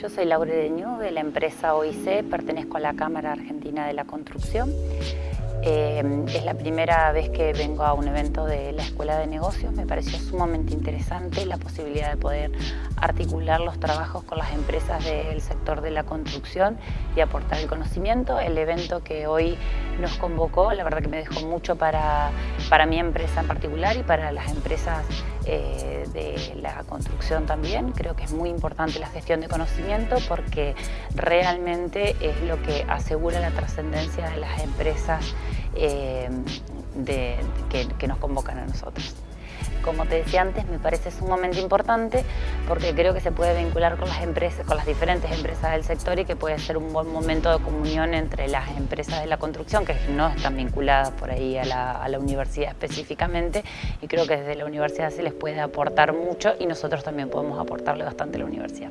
Yo soy Laura Deñú de la empresa OIC, pertenezco a la Cámara Argentina de la Construcción. Eh, es la primera vez que vengo a un evento de la Escuela de Negocios. Me pareció sumamente interesante la posibilidad de poder articular los trabajos con las empresas del sector de la construcción y aportar el conocimiento. El evento que hoy nos convocó, la verdad que me dejó mucho para, para mi empresa en particular y para las empresas eh, de la construcción también. Creo que es muy importante la gestión de conocimiento porque realmente es lo que asegura la trascendencia de las empresas eh, que, nos convocan a nosotros. Como te decía antes, me parece sumamente importante porque creo que se puede vincular con las empresas, con las diferentes empresas del sector y que puede ser un buen momento de comunión entre las empresas de la construcción que no están vinculadas por ahí a la, a la universidad específicamente y creo que desde la universidad se les puede aportar mucho y nosotros también podemos aportarle bastante a la universidad.